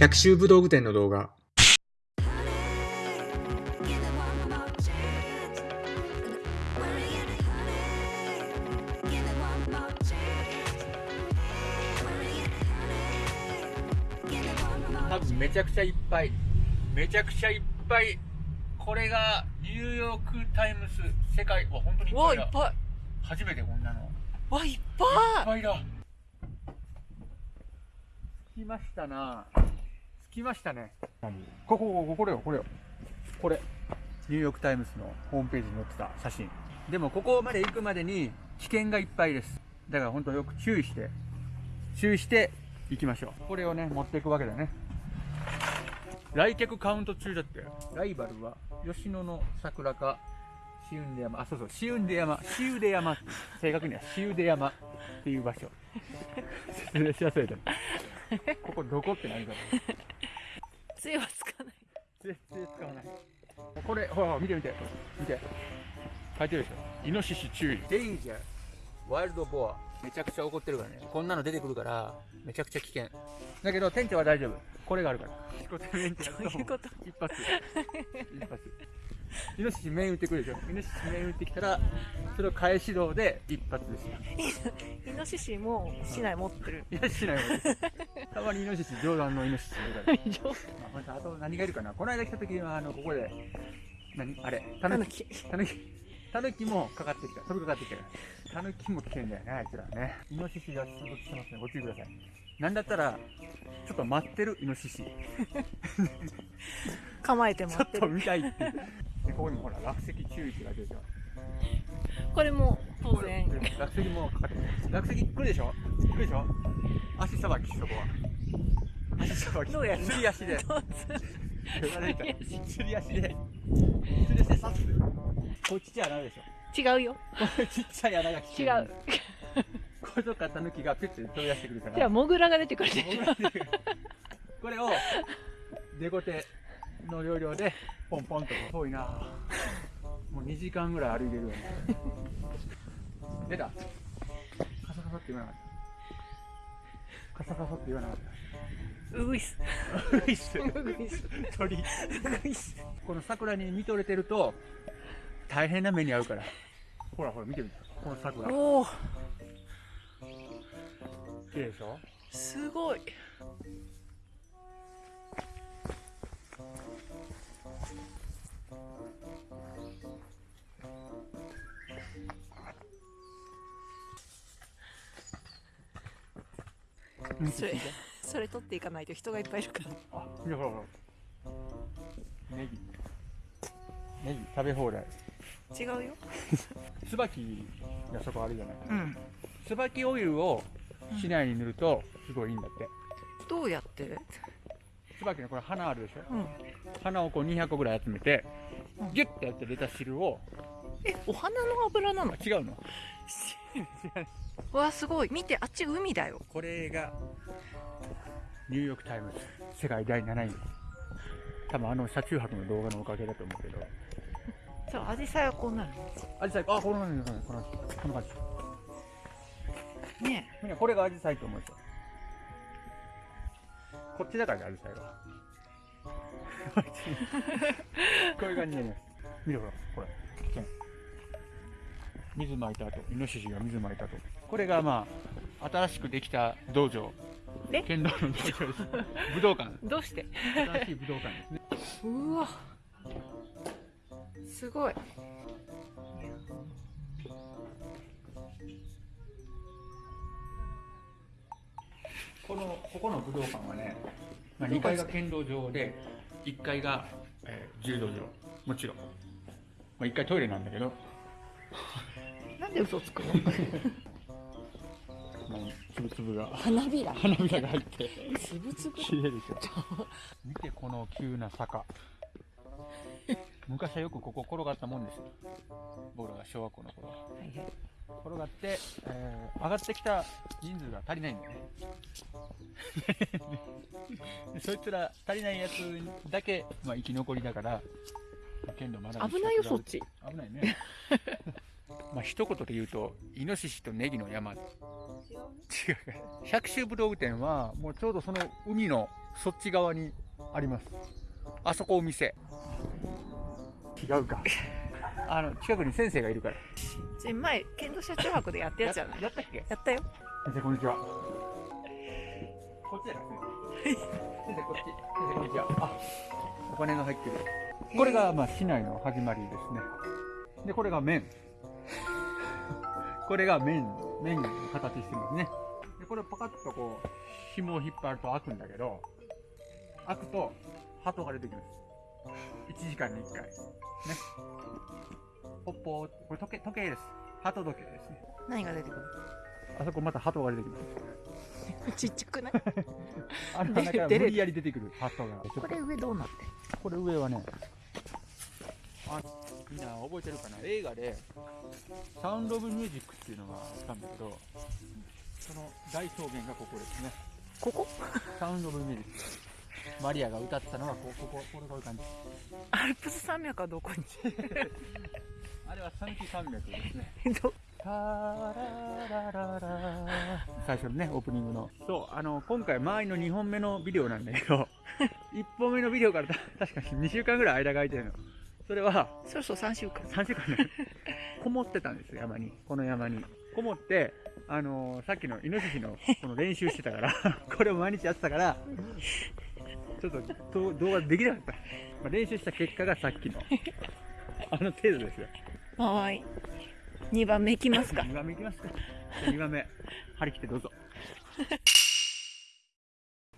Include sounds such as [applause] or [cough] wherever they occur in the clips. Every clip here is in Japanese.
百秋武道具店の動画。多分めちゃくちゃいっぱい。めちゃくちゃいっぱい。これがニューヨーク・タイムズ世界。は本当にいっわぱいだ。いっぱい。初めてこんなの。いっわいっぱい。ぱいだ。着きましたな。着きましたね。こここここれよこれよ。これ。ニューヨーク・タイムズのホームページに載ってた写真。でもここまで行くまでに危険がいっぱいです。だから本当よく注意して注意して行きましょう。これをね持っていくわけだね。来客カウント中だって。ライバルは吉野の桜かシウンデ山。あそうそうシウンデ山。シウデ山。って正確にはシウデ山っていう場所。説明しやすいだここどこって何か杖はつかない絶対使わない。これほらほら見て見て。見て。書いてるでしょ。イノシシ注意。デイジャー。ワイルドボア。めちゃくちゃ怒ってるからね。こんなの出てくるからめちゃくちゃ危険。だけど店長は大丈夫。これがあるから。どういうこと？一発。一発イノシシ面打ってくるでしょ。イノシシ面打ってきたらそれを返し道で一発ですよイノシシも市内持ってる。いやしないわたまにイノシシ冗談のイノシシいるからまああと何がいるかな。この間来た時はあのここで何？あれ？タヌキ。タヌキ。タヌキもかかってきた。飛びかかってきたタヌキも危険だよねあいつらね。イノシシが出没してますね。ご注意ください。なんだったらちょっと待ってるイノシシ。ち構えてょ待ってる。[laughs] っと見たいってでここにもほら落石注意って書いてるでしょ。これも当然。落石もかかってる。落石来るでしょ？来るでしょ？足さばきそこは。足さばき。どうやるの？すり足で。釣り足で。釣り足で刺す。これちっちゃい穴でしょ。違うよ。これちっちゃい穴が来て違るう。これとかタヌキがピュッて飛び出してくるから。じゃあモグラが出てくるで。しょこれをデコテの要領でポンポンと遠いな。もう2時間ぐらい歩いてるよね。出た。カサカサって言わなかった。カサカサって言わなかった。うぐいっす。うぐいっす。うぐいっす。鳥。うぐいっす。この桜に見とれてると大変な目に遭うから。ほらほら見てみて。この桜。おお綺麗でしょ？すごいそれ [laughs] それ取っていかないと人がいっぱいいるから。あほらほらネギネギ食べ放題。違うよ。椿がそこあるじゃない。うん。椿オイルを市内に塗るとすごいいいんだって。どうやって？椿のこれ花あるでしょ？うん。花をこう200個ぐらい集めてギュッてやって出た汁をえお花の油なの？あ違うの [laughs] [laughs] わあすごい。見てあっち海だよ。これがニューヨーク・タイムズ。世界第7位。多分あの車中泊の動画のおかげだと思うけど。じゃあアジサイはこうなるアジサイあこの感じこのこの感じねみんなこれがアジサイと思うでしょこっちだからねアジサイは。[laughs] こういう感じになります見てほらこれ水まいた後イノシシが水まいた後。これがまあ新しくできた道場。え？剣道の道場です。[laughs] 武道館。どうして？新しい武道館ですね。うわ。すごい。このここの武道館はね、まあ、2階が剣道場で1階が、えー柔道場。もちろん、まあ、1階トイレなんだけどなんで嘘つくの？つぶつぶが。花びら。花びらが入って。つぶつぶ綺麗でしょ。見てこの急な坂。昔はよくここ転がったもんです。よ僕らが小学校の頃。はいはい。転がって、えー上がってきた人数が足りないんだよね。[laughs] でそいつら足りないやつだけ、まあ、生き残りだから剣道まだ危ないよそっち。危ないねまあ一言で言うとイノシシとネギの山。違う。百秋武道具店はもうちょうどその海のそっち側にあります。あそこお店。違うか。あの近くに先生がいるから。ち前剣道車中泊でやったやつじゃない？やったっけ？やったよ。先生こんにちは。こっちじゃない先生。先生こっち。先生こんにちは。あお金が入ってる。これがまあ市内の始まりですね。でこれが麺これが麺麺の形してますね。でこれパカッとこう紐を引っ張ると開くんだけど開くと鳩が出てきます。1時間に1回。ね。ポッポーこれ時計時計です。鳩時計ですね。何が出てくる？あそこまた鳩が出てきます。ちっちゃくない？[laughs] あの出中から無理やり出てくる鳩が。これ上どうなってこれ上はねあみんな覚えてるかな？映画でサウンド・オブ・ミュージックっていうのがあったんだけどその大草原がここですね。ここ？サウンド・オブ・ミュージック。マリアが歌ったのはこここここれこういう感じ。アルプス山脈はどこに？[laughs] あれは三木山脈ですね。[laughs] 最初のねオープニングの。そうあの今回周りの2本目のビデオなんだけど [laughs] 1本目のビデオからた確かに2週間ぐらい間が空いてるのそれはそろそろ3週間。3週間。ね [laughs] こもってたんですよ山に。この山に。こもってあのーさっきのイノシシのこの練習してたから [laughs] これを毎日やってたからちょっとと動画できなかった、まあ、練習した結果がさっきのあの程度ですよ。はい。2番目いきますか。2番目いきますか。2番目張り切ってどうぞ。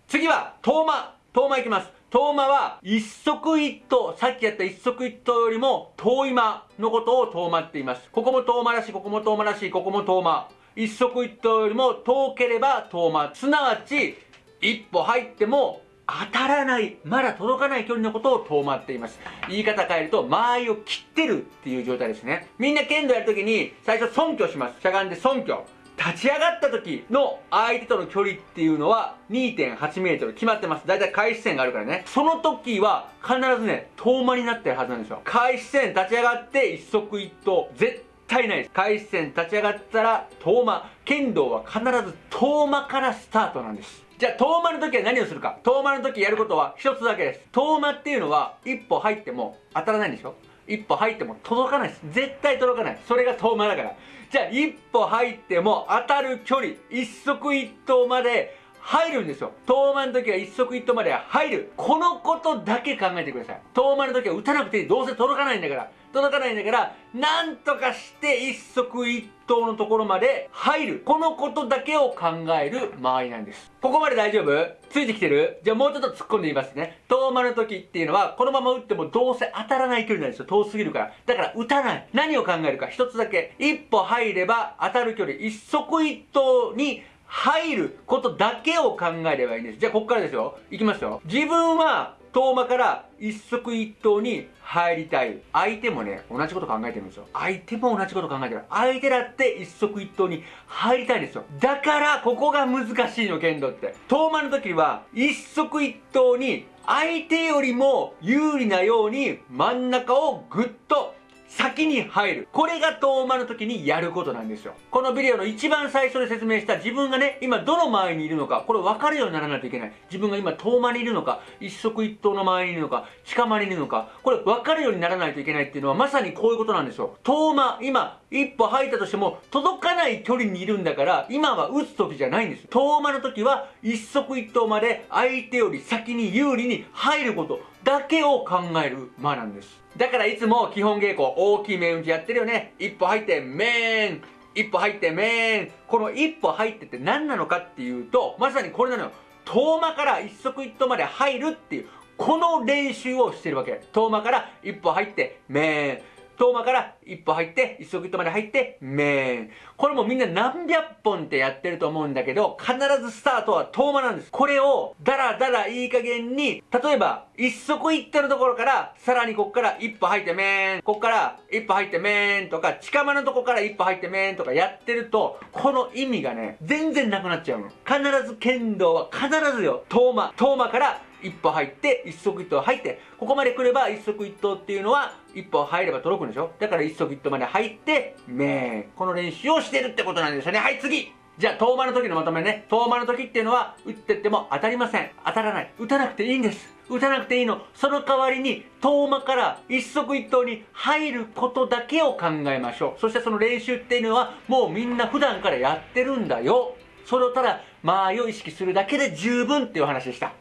次は遠間遠間いきます遠間は一足一頭さっきやった一足一頭よりも遠い間のことを遠間って言います。ここも遠間らしいここも遠間らしいここも遠間。一足一頭よりも遠ければ遠間。すなわち一歩入っても当たらないまだ届かない距離のことを遠間っています。言い方変えると間合いを切ってるっていう状態ですね。みんな剣道やるときに最初尊虚します。しゃがんで尊虚。立ち上がった時の相手との距離っていうのは2.8メートル決まってます。だいたい開始線があるからね。その時は必ずね、遠間になってるはずなんですよ。開始線立ち上がって一足一頭。絶対ないです。開始線立ち上がったら遠間。剣道は必ず遠間からスタートなんです。じゃあ遠間の時は何をするか。遠間の時やることは一つだけです。遠間っていうのは一歩入っても当たらないんでしょ一歩入っても届かないです。絶対届かない。それが遠間だから。じゃあ一歩入っても当たる距離、一足一頭まで入るんですよ。遠間の時は一足一頭まで入る。このことだけ考えてください。遠間の時は打たなくていい。どうせ届かないんだから。届かないんだから、なんとかして一足一頭のところまで入る。このことだけを考える間合いなんです。ここまで大丈夫？ついてきてる？じゃあもうちょっと突っ込んでみますね。遠間の時っていうのは、このまま打ってもどうせ当たらない距離なんですよ。遠すぎるから。だから打たない。何を考えるか一つだけ。一歩入れば当たる距離、一足一頭に入ることだけを考えればいいんです。じゃあここからですよ。いきますよ。自分は遠間から一足一頭に入りたい。相手もね、同じこと考えてるんですよ。相手も同じこと考えてる。相手だって一足一頭に入りたいんですよ。だから、ここが難しいの、剣道って。遠間の時は、一足一頭に相手よりも有利なように真ん中をぐっと先に入る。これが遠間の時にやることなんですよ。このビデオの一番最初で説明した自分がね、今どの前にいるのか、これ分かるようにならないといけない。自分が今遠間にいるのか、一足一頭の前にいるのか、近間にいるのか、これ分かるようにならないといけないっていうのはまさにこういうことなんですよ。遠間、今、一歩入ったとしても届かない距離にいるんだから、今は打つ時じゃないんです。遠間の時は一足一頭まで相手より先に有利に入ることだけを考える間なんです。だからいつも基本稽古大きい面打ちやってるよね。一歩入ってメーン一歩入ってメーンこの一歩入ってって何なのかっていうと、まさにこれなのよ。遠間から一足一投まで入るっていう、この練習をしてるわけ。遠間から一歩入ってメーン遠間から一歩入って、一足一頭まで入って、メーン。これもみんな何百本ってやってると思うんだけど、必ずスタートは遠間なんです。これを、だらだらいい加減に、例えば、一足一頭のところから、さらにこっから一歩入ってメーン、こっから一歩入ってメーンとか、近間のとこから一歩入ってメーンとかやってると、この意味がね、全然なくなっちゃうの。必ず剣道は必ずよ、遠間。遠間から一歩入って一足一頭入ってここまで来れば一足一頭っていうのは一歩入れば届くんでしょ？だから一足一頭まで入ってめーこの練習をしてるってことなんですよねはい次じゃあ、遠間の時のまとめね。遠間の時っていうのは、打ってっても当たりません。当たらない。打たなくていいんです。打たなくていいの。その代わりに、遠間から一足一頭に入ることだけを考えましょう。そしてその練習っていうのは、もうみんな普段からやってるんだよ。それをただ、間合いを意識するだけで十分っていう話でした。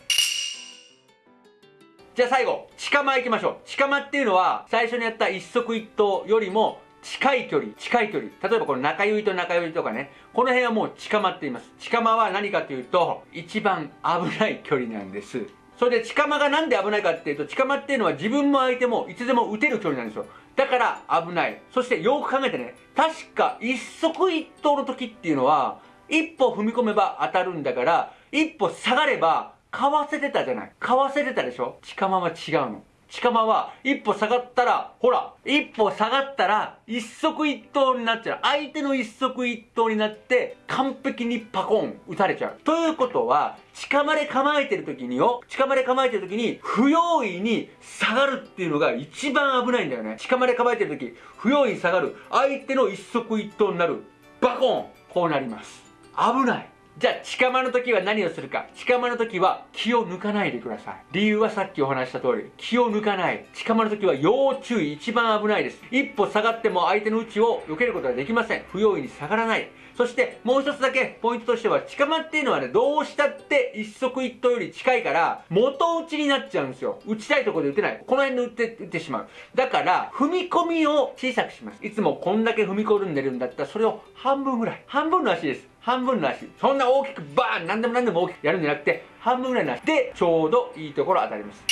じゃあ最後、近間行きましょう。近間っていうのは、最初にやった一足一頭よりも、近い距離、近い距離。例えばこの中指と中指とかね、この辺はもう近間って言います。近間は何かというと、一番危ない距離なんです。それで近間がなんで危ないかっていうと、近間っていうのは自分も相手もいつでも撃てる距離なんですよ。だから危ない。そしてよく考えてね、確か一足一頭の時っていうのは、一歩踏み込めば当たるんだから、一歩下がれば、かわせてたじゃない。かわせてたでしょ？近間は違うの。近間は一歩下がったら、ほら、一歩下がったら一足一頭になっちゃう。相手の一足一頭になって完璧にパコン打たれちゃう。ということは、近間で構えてる時によ、近間で構えてる時に不用意に下がるっていうのが一番危ないんだよね。近間で構えてる時、不用意に下がる。相手の一足一頭になる。バコンこうなります。危ない。じゃあ、近間の時は何をするか。近間の時は気を抜かないでください。理由はさっきお話した通り、気を抜かない。近間の時は要注意、一番危ないです。一歩下がっても相手の内を避けることができません。不用意に下がらない。そしてもう一つだけポイントとしては、近間っていうのはね、どうしたって一足一頭より近いから、元打ちになっちゃうんですよ。打ちたいところで打てない。この辺で打って打ってしまう。だから、踏み込みを小さくします。いつもこんだけ踏み込んでるんだったら、それを半分ぐらい。半分の足です。半分の足。そんな大きくバーン何でも何でも大きくやるんじゃなくて、半分ぐらいの足でちょうどいいところ当たります。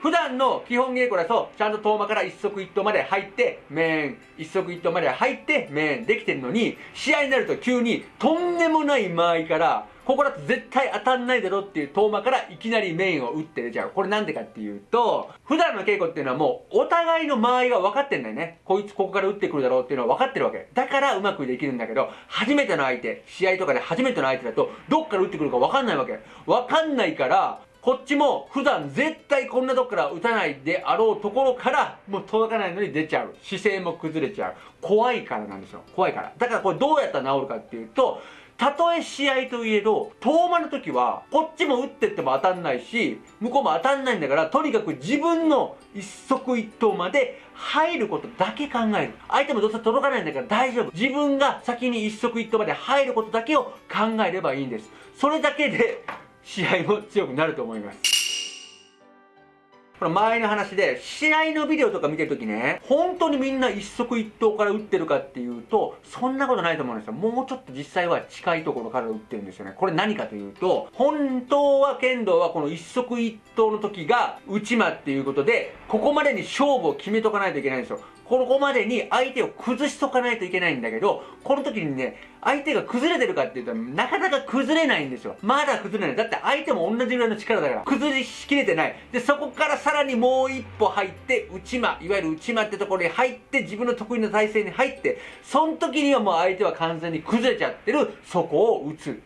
普段の基本稽古だと、ちゃんと遠間から一足一頭まで入って、面、一足一頭まで入って、面できてるのに、試合になると急にとんでもない間合いから、ここだと絶対当たんないだろっていう遠間からいきなりメインを打って出ちゃう。これなんでかっていうと、普段の稽古っていうのはもうお互いの間合いが分かってんだよね。こいつここから打ってくるだろうっていうのは分かってるわけ。だからうまくできるんだけど、初めての相手、試合とかで初めての相手だと、どっから打ってくるか分かんないわけ。分かんないから、こっちも普段絶対こんなとこから打たないであろうところからもう届かないのに出ちゃう。姿勢も崩れちゃう。怖いからなんですよ。怖いから。だからこれどうやったら治るかっていうと、たとえ試合といえど、遠間の時は、こっちも打ってっても当たんないし、向こうも当たんないんだから、とにかく自分の一足一投まで入ることだけ考える。相手もどうせ届かないんだから大丈夫。自分が先に一足一投まで入ることだけを考えればいいんです。それだけで、試合も強くなると思います。この前の話で、試合のビデオとか見てるときね、本当にみんな一足一投から打ってるかっていうと、そんなことないと思うんですよ。もうちょっと実際は近いところから打ってるんですよね。これ何かというと、本当は剣道はこの一足一投の時が内間っていうことで、ここまでに勝負を決めとかないといけないんですよ。ここまでに相手を崩しとかないといけないんだけど、この時にね、相手が崩れてるかっていうと、なかなか崩れないんですよ。まだ崩れない。だって相手も同じぐらいの力だから、崩しきれてない。で、そこからさらにもう一歩入って、内間、いわゆる内間ってところに入って、自分の得意な体勢に入って、その時にはもう相手は完全に崩れちゃってる、そこを打つ。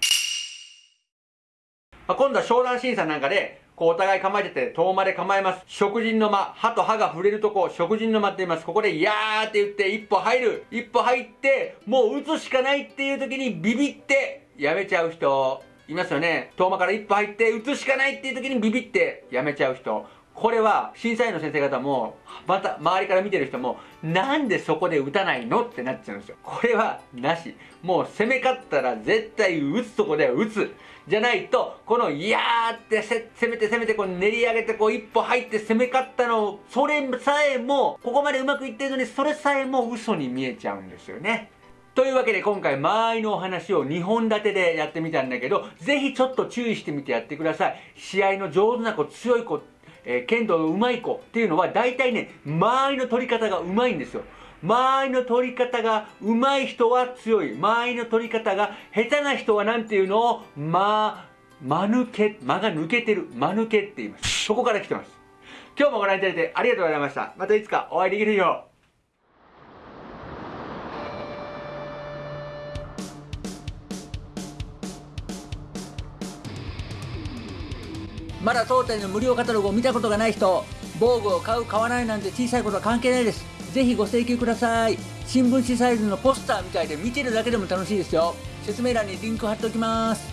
まあ、今度は商談審査なんかで、こうお互い構えてて、遠間で構えます。食人の間、歯と歯が触れるとこ、食人の間って言います。ここで、いやーって言って、一歩入る。一歩入って、もう打つしかないっていう時にビビって、やめちゃう人、いますよね。遠間から一歩入って、打つしかないっていう時にビビって、やめちゃう人。これは審査員の先生方もまた周りから見てる人もなんでそこで打たないのってなっちゃうんですよこれはなしもう攻め勝ったら絶対打つとこでは打つじゃないとこのいやーって攻めて攻めてこう練り上げてこう一歩入って攻め勝ったのそれさえもここまでうまくいってるのにそれさえも嘘に見えちゃうんですよねというわけで今回間合いのお話を2本立てでやってみたんだけど、ぜひちょっと注意してみてやってください。試合の上手な子、強い子えー、剣道の上手い子っていうのは大体ね、間合いの取り方が上手いんですよ。間合いの取り方が上手い人は強い。間合いの取り方が下手な人は何ていうの？を、ま、間抜け、間が抜けてる。間抜けって言います。そこから来てます。今日もご覧いただいてありがとうございました。またいつかお会いできるよう。まだ当店の無料カタログを見たことがない人防具を買う買わないなんて小さいことは関係ないですぜひご請求ください。新聞紙サイズのポスターみたいで見てるだけでも楽しいですよ。説明欄にリンク貼っておきます。